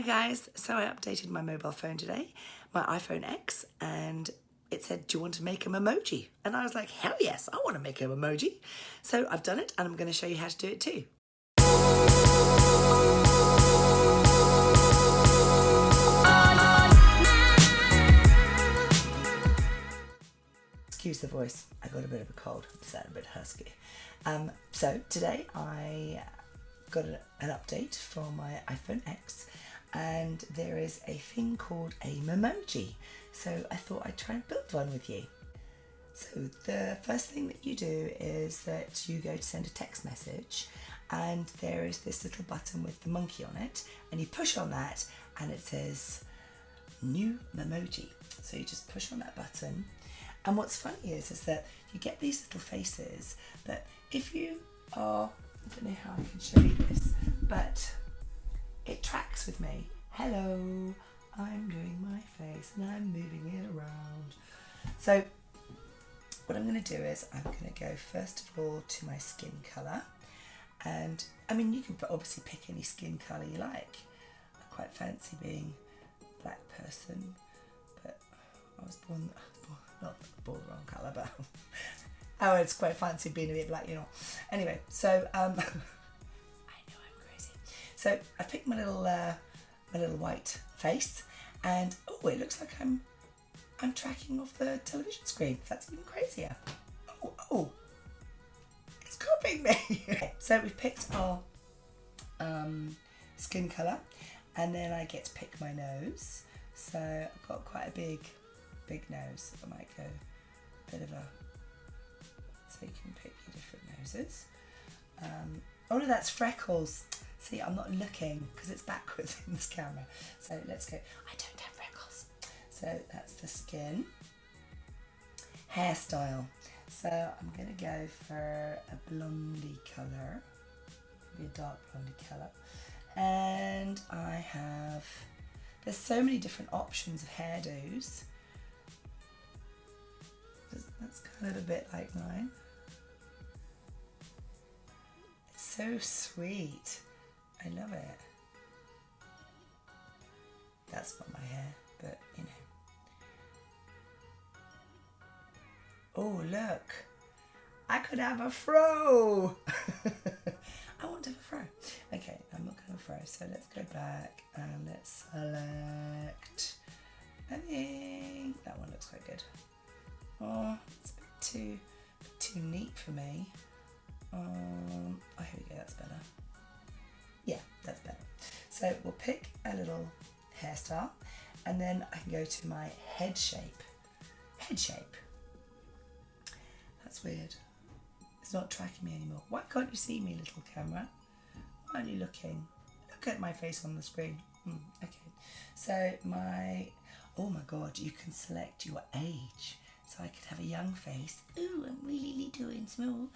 Hi guys, so I updated my mobile phone today, my iPhone X, and it said, do you want to make an emoji? And I was like, hell yes, I want to make an emoji. So I've done it and I'm going to show you how to do it too. Excuse the voice, I got a bit of a cold, sound a bit husky. Um, so today I got an update for my iPhone X and there is a thing called a Memoji. So I thought I'd try and build one with you. So the first thing that you do is that you go to send a text message and there is this little button with the monkey on it and you push on that and it says new Memoji. So you just push on that button and what's funny is is that you get these little faces that if you are I don't know how I can show you this but it tracks with me. Hello, I'm doing my face and I'm moving it around. So what I'm going to do is I'm going to go first of all to my skin colour and I mean you can obviously pick any skin colour you like. I quite fancy being a black person but I was born, not born the wrong colour but oh it's quite fancy being a bit black you know. Anyway so um So I picked my little uh, my little white face, and oh, it looks like I'm I'm tracking off the television screen. That's even crazier. Oh, oh, it's copying me. so we've picked our um, skin colour, and then I get to pick my nose. So I've got quite a big, big nose. I might go a bit of a, so you can pick your different noses. Um, oh no, that's freckles. See, I'm not looking because it's backwards in this camera. So let's go. I don't have freckles. So that's the skin. Hairstyle. So I'm going to go for a blondie colour. Be a dark blondie colour. And I have, there's so many different options of hairdos. That's kind of a bit like mine. So sweet. I love it. That's not my hair, but you know. Oh, look. I could have a fro. I want to have a fro. Okay, I'm not going to fro. So let's go back and let's select. I think that one looks quite good. Oh, it's a bit too, too neat for me. Um, oh, here we go. That's better. Yeah, that's better. So we'll pick a little hairstyle and then I can go to my head shape. Head shape. That's weird. It's not tracking me anymore. Why can't you see me, little camera? Why aren't you looking? Look at my face on the screen. Hmm, okay. So my, oh my God, you can select your age. So I could have a young face. Ooh, I'm really little and small.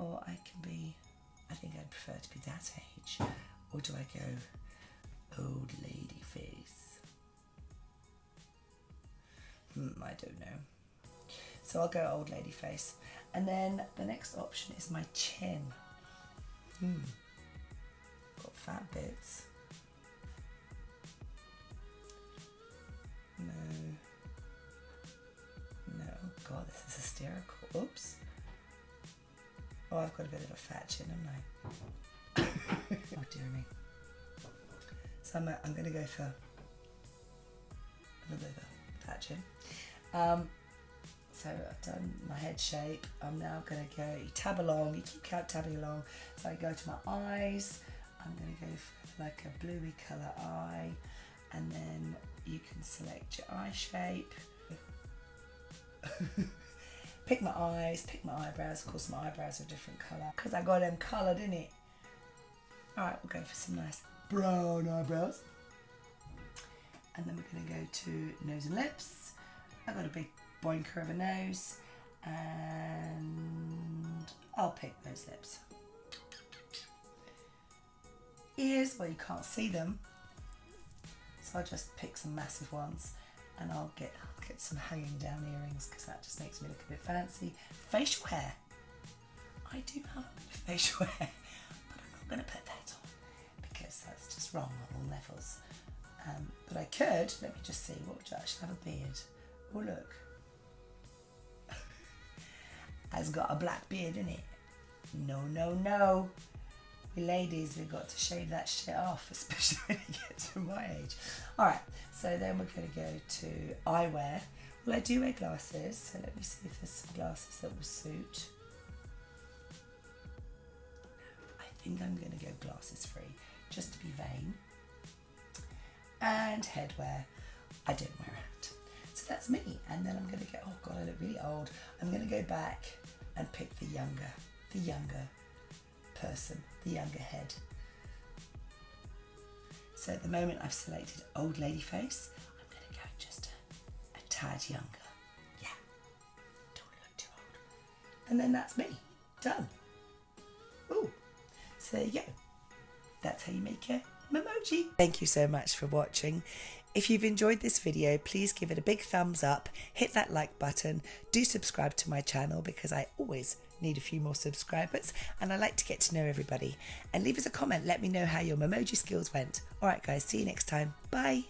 Or I can be, I think I'd prefer to be that age. Or do I go old lady face? Hmm, I don't know. So I'll go old lady face. And then the next option is my chin. Hmm. Got fat bits. Hysterical. Oops. Oh, I've got a bit of a fat chin, haven't I? oh dear me. So I'm, I'm going to go for a little bit of a patching. Um, so I've done my head shape. I'm now going to go, you tab along, you keep tabbing along. So I go to my eyes. I'm going to go for like a bluey colour eye. And then you can select your eye shape. pick my eyes, pick my eyebrows. Of course, my eyebrows are a different colour because I got them coloured in it. Alright, we'll go for some nice brown eyebrows. And then we're going to go to nose and lips. I've got a big boinker of a nose. And I'll pick those lips. Ears, well you can't see them. So I'll just pick some massive ones and I'll get, I'll get some hanging down earrings because that just makes me look a bit fancy. Facial hair. I do have a bit of facial hair, but I'm not going to put that on because that's just wrong on all levels. Um, but I could, let me just see, what would you actually have a beard? Oh, look. Has got a black beard in it. No, no, no. We ladies, we've got to shave that shit off, especially when you get to my age. All right, so then we're going to go to eyewear. Well, I do wear glasses, so let me see if there's some glasses that will suit. I think I'm going to go glasses free, just to be vain. And headwear, I don't wear a hat. So that's me. And then I'm going to go, oh God, I look really old. I'm going to go back and pick the younger, the younger person, the younger head. So at the moment I've selected old lady face. I'm going to go just a, a tad younger. Yeah, don't look too old. And then that's me, done. Ooh, so there you go. That's how you make a memoji. Thank you so much for watching. If you've enjoyed this video, please give it a big thumbs up, hit that like button, do subscribe to my channel because I always need a few more subscribers and I like to get to know everybody. And leave us a comment, let me know how your memoji skills went. Alright guys, see you next time. Bye.